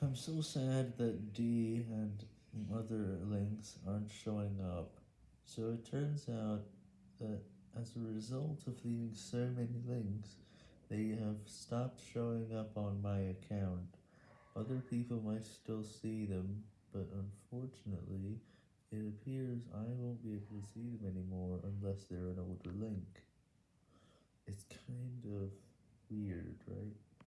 I'm so sad that D and other links aren't showing up. So it turns out that as a result of leaving so many links, they have stopped showing up on my account. Other people might still see them, but unfortunately, it appears I won't be able to see them anymore unless they're an older link. It's kind of weird, right?